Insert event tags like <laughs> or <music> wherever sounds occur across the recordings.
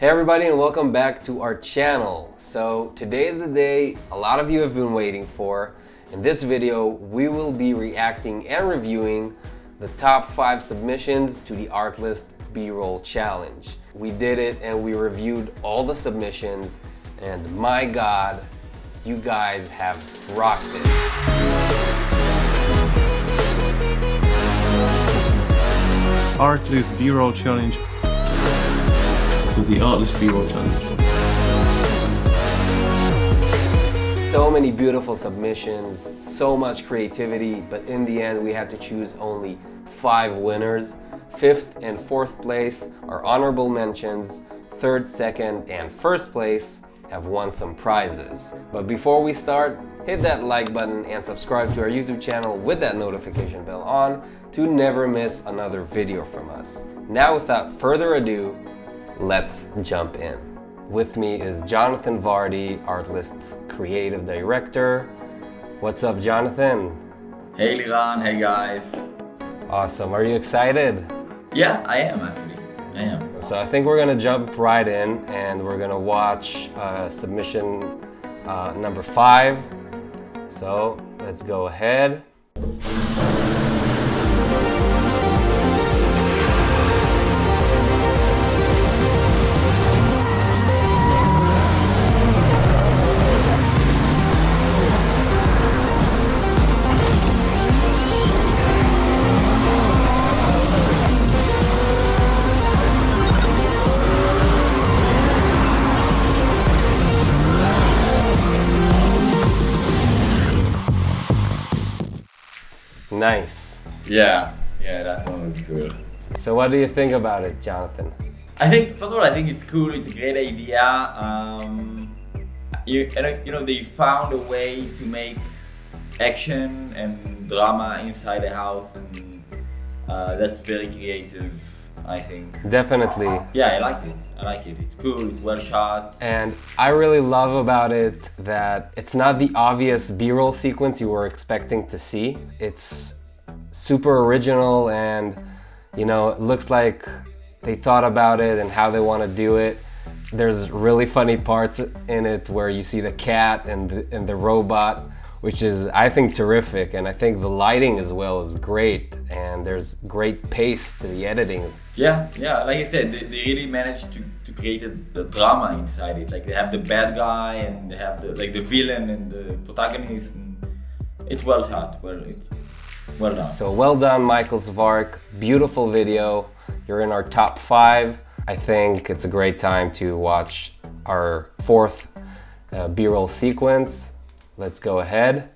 Hey everybody and welcome back to our channel. So today is the day a lot of you have been waiting for. In this video, we will be reacting and reviewing the top five submissions to the Artlist B-Roll Challenge. We did it and we reviewed all the submissions and my God, you guys have rocked it. Artlist B-roll challenge. To the Artlist B-roll challenge. So many beautiful submissions, so much creativity, but in the end we had to choose only five winners. Fifth and fourth place are honorable mentions. Third, second, and first place have won some prizes. But before we start, hit that like button and subscribe to our YouTube channel with that notification bell on to never miss another video from us. Now without further ado, let's jump in. With me is Jonathan Vardy, Artlist's creative director. What's up, Jonathan? Hey Liran, hey guys. Awesome. Are you excited? Yeah, I am actually. I am. So I think we're gonna jump right in and we're gonna watch uh, submission uh, number five. So let's go ahead. Nice. Yeah, yeah, that one was cool. So what do you think about it, Jonathan? I think, first of all, I think it's cool. It's a great idea. Um, you, you know, they found a way to make action and drama inside the house, and uh, that's very creative. I think. Definitely. Yeah, I like it. I like it. It's cool. It's well shot. And I really love about it that it's not the obvious B-roll sequence you were expecting to see. It's super original and you know, it looks like they thought about it and how they want to do it. There's really funny parts in it where you see the cat and the, and the robot, which is, I think, terrific. And I think the lighting as well is great. And there's great pace to the editing. Yeah, yeah, like I said, they, they really managed to, to create a, the drama inside it. Like they have the bad guy and they have the like the villain and the protagonist. And it's well shot. Well, it's well done. So well done, Michael Zvark. Beautiful video. You're in our top five. I think it's a great time to watch our fourth uh, B-roll sequence. Let's go ahead.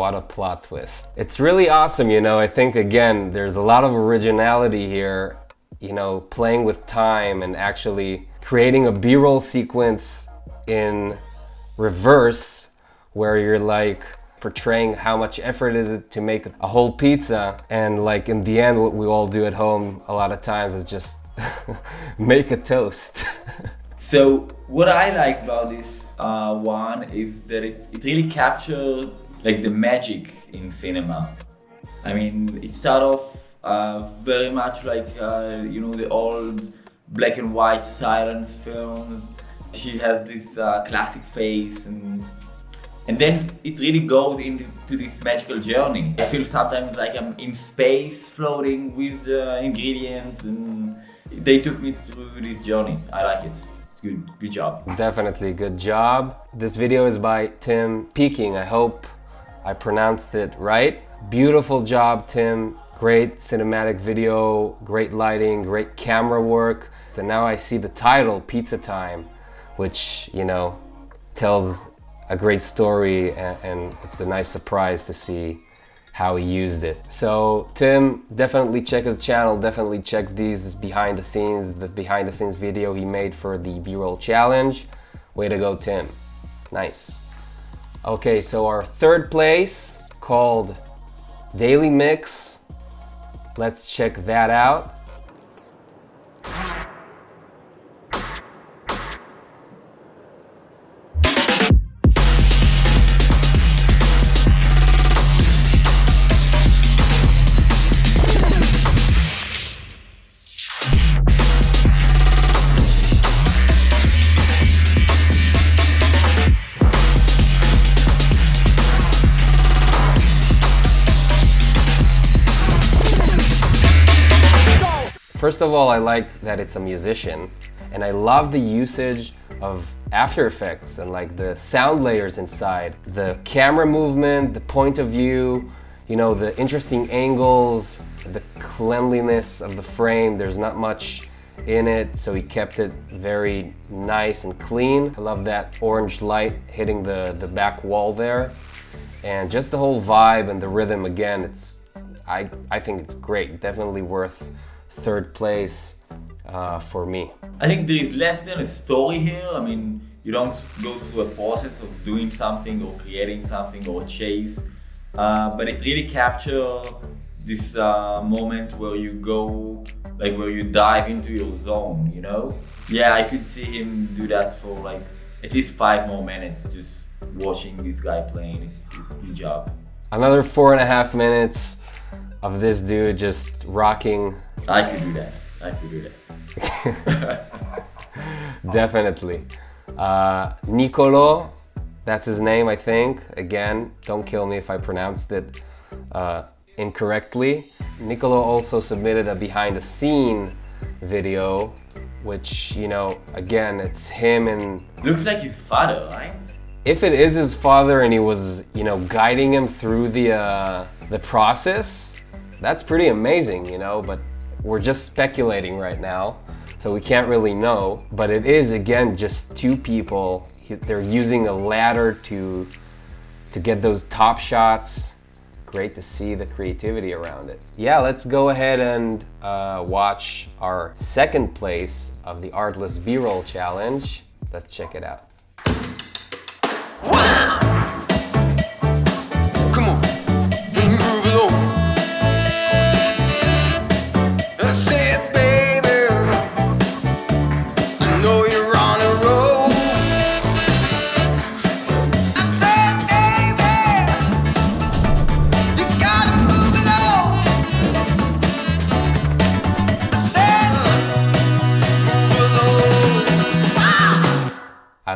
What a plot twist. It's really awesome, you know, I think again, there's a lot of originality here, you know, playing with time and actually creating a B-roll sequence in reverse where you're like portraying how much effort is it to make a whole pizza and like in the end what we all do at home a lot of times is just <laughs> make a toast. <laughs> So what I liked about this uh, one is that it, it really captured like the magic in cinema. I mean, it started off uh, very much like uh, you know the old black and white silence films. She has this uh, classic face and and then it really goes into this magical journey. I feel sometimes like I'm in space floating with the ingredients and they took me through this journey. I like it. Good. Good job. Definitely good job. This video is by Tim Peking. I hope I pronounced it right. Beautiful job, Tim. Great cinematic video, great lighting, great camera work. And now I see the title, Pizza Time, which, you know, tells a great story and, it's a nice surprise to see how he used it. So Tim, definitely check his channel, definitely check these behind the scenes, the behind the scenes video he made for the B-roll challenge. Way to go, Tim. Nice. Okay, so our third place called Daily Mix. Let's check that out. First of all, I like that it's a musician and I love the usage of After Effects and like the sound layers inside. The camera movement, the point of view, you know, the interesting angles, the cleanliness of the frame. There's not much in it, so he kept it very nice and clean. I love that orange light hitting the, the back wall there. And just the whole vibe and the rhythm again, it's I, I think it's great. Definitely worth third place uh, for me. I think there is less than a story here. I mean, you don't go through a process of doing something or creating something or chase, uh, but it really captures this uh, moment where you go, like where you dive into your zone, you know? Yeah, I could see him do that for like at least five more minutes, just watching this guy playing. It's, it's good job. Another four and a half minutes of this dude just rocking. I could do that. I could do that. <laughs> Definitely. Uh, Nicolo, that's his name, I think. Again, don't kill me if I pronounced it uh, incorrectly. Nicolo also submitted a behind the scene video, which, you know, again, it's him and... Looks like his father, right? If it is his father and he was, you know, guiding him through the, uh, the process, that's pretty amazing, you know, but we're just speculating right now. So we can't really know, but it is again just two people. They're using a ladder to to get those top shots. Great to see the creativity around it. Yeah, let's go ahead and uh, watch our second place of the Artlist B-roll challenge. Let's check it out. I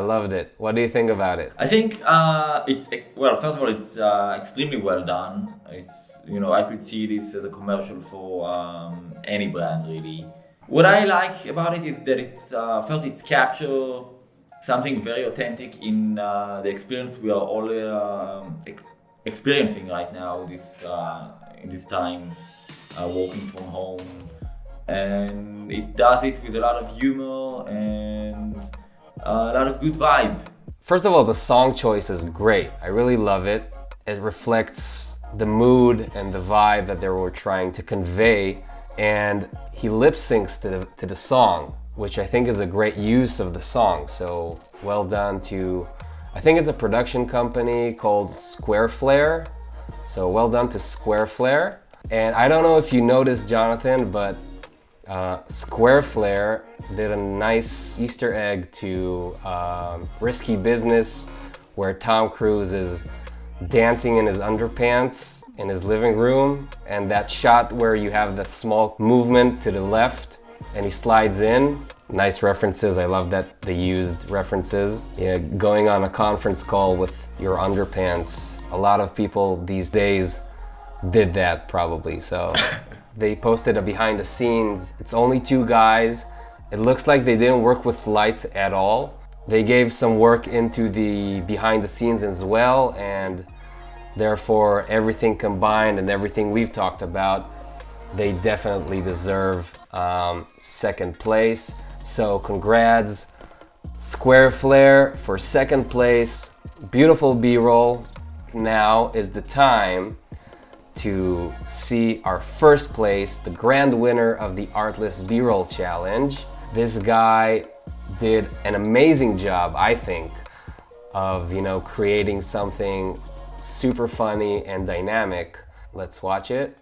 loved it. What do you think about it? I think uh, it's well. First of all, it's uh, extremely well done. It's you know I could see this as a commercial for um, any brand really. What I like about it is that it's uh, first it's capture something very authentic in uh, the experience we are all um, ex experiencing right now. This uh, in this time, uh, working from home, and it does it with a lot of humor and Uh, a lot of good vibe. First of all, the song choice is great. I really love it. It reflects the mood and the vibe that they were trying to convey and he lip syncs to the, to the song, which I think is a great use of the song. So well done to, I think it's a production company called Square Flare. So well done to Square Flare. And I don't know if you noticed, Jonathan, but uh, Square Flare did a nice Easter egg to um, Risky Business where Tom Cruise is dancing in his underpants in his living room and that shot where you have the small movement to the left and he slides in. Nice references, I love that they used references. Yeah, going on a conference call with your underpants. A lot of people these days did that probably, so <laughs> They posted a behind the scenes. It's only two guys. It looks like they didn't work with lights at all. They gave some work into the behind the scenes as well and therefore everything combined and everything we've talked about, they definitely deserve um, second place. So congrats Square Flare for second place. Beautiful B-roll. Now is the time to see our first place, the grand winner of the Artlist B-Roll Challenge. This guy did an amazing job, I think, of, you know, creating something super funny and dynamic. Let's watch it.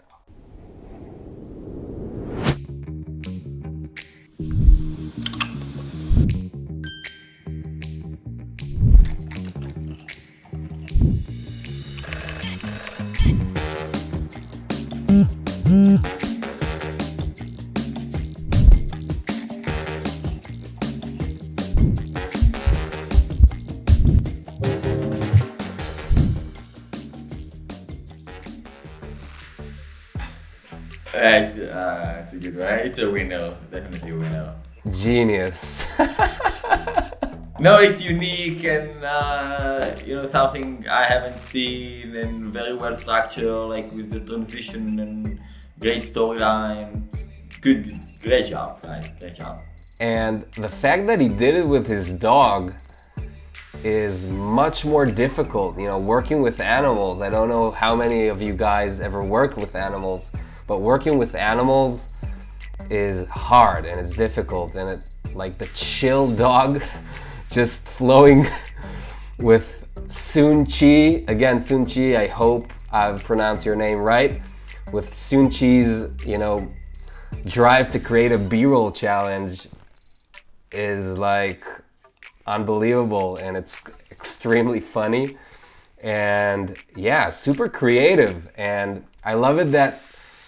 It's, uh, it's a good one. It's a winner. Definitely a winner. Genius. <laughs> No, it's unique and uh, you know something I haven't seen and very well structured, like with the transition and great storyline. Good, great job, guys. Great job. And the fact that he did it with his dog is much more difficult. You know, working with animals. I don't know how many of you guys ever worked with animals, but working with animals is hard and it's difficult. And it's like the chill <laughs> dog just flowing <laughs> with Sun Chi. Again, Sun Chi, I hope I've pronounced your name right. With Sun Chi's, you know, drive to create a B-roll challenge is like unbelievable and it's extremely funny and yeah super creative and I love it that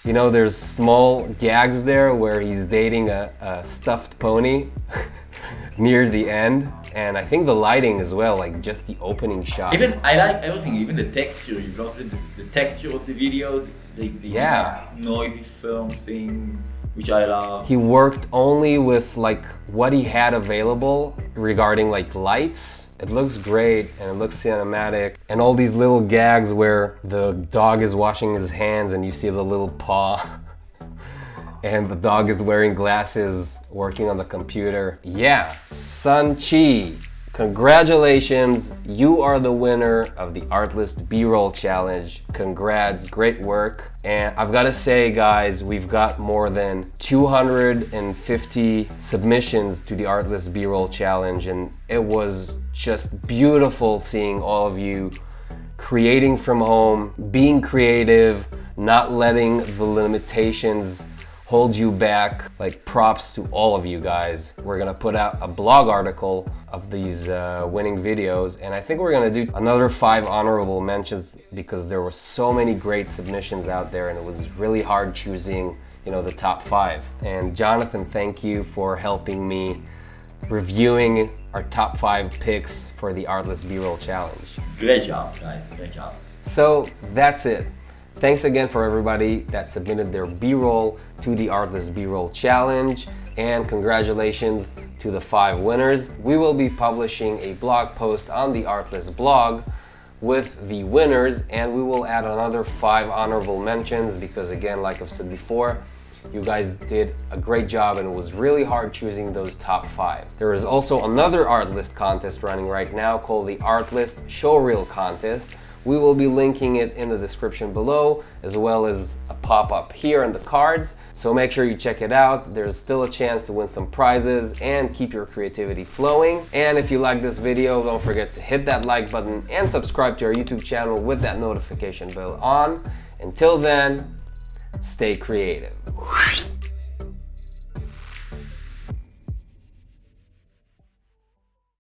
you know there's small gags there where he's dating a, a stuffed pony <laughs> near the end and I think the lighting as well like just the opening shot Even I like everything, even the texture. You got the, the texture of the video, the, the Yeah. noisy film thing, which I love. he worked only with like what he had available regarding like lights. It looks great and it looks cinematic and all these little gags where the dog is washing his hands and you see the little paw <laughs> and the dog is wearing glasses working on the computer. Yeah sun chi congratulations you are the winner of the artlist b-roll challenge congrats great work and i've got to say guys we've got more than 250 submissions to the artlist b-roll challenge and it was just beautiful seeing all of you creating from home being creative not letting the limitations hold you back. Like props to all of you guys. We're gonna put out a blog article of these uh, winning videos and I think we're gonna do another five honorable mentions because there were so many great submissions out there and it was really hard choosing you know the top five. And Jonathan, thank you for helping me reviewing our top five picks for the Artlist B-Roll Challenge. Great job, guys. Great job. So that's it. Thanks again for everybody that submitted their B-roll to the Artlist B-roll challenge and congratulations to the five winners. We will be publishing a blog post on the Artlist blog with the winners and we will add another five honorable mentions because again, like I've said before, you guys did a great job and it was really hard choosing those top five. There is also another Artlist contest running right now called the Artlist Showreel Contest we will be linking it in the description below, as well as a pop-up here in the cards. So make sure you check it out. There's still a chance to win some prizes and keep your creativity flowing. And if you like this video, don't forget to hit that like button and subscribe to our YouTube channel with that notification bell on. Until then, stay creative.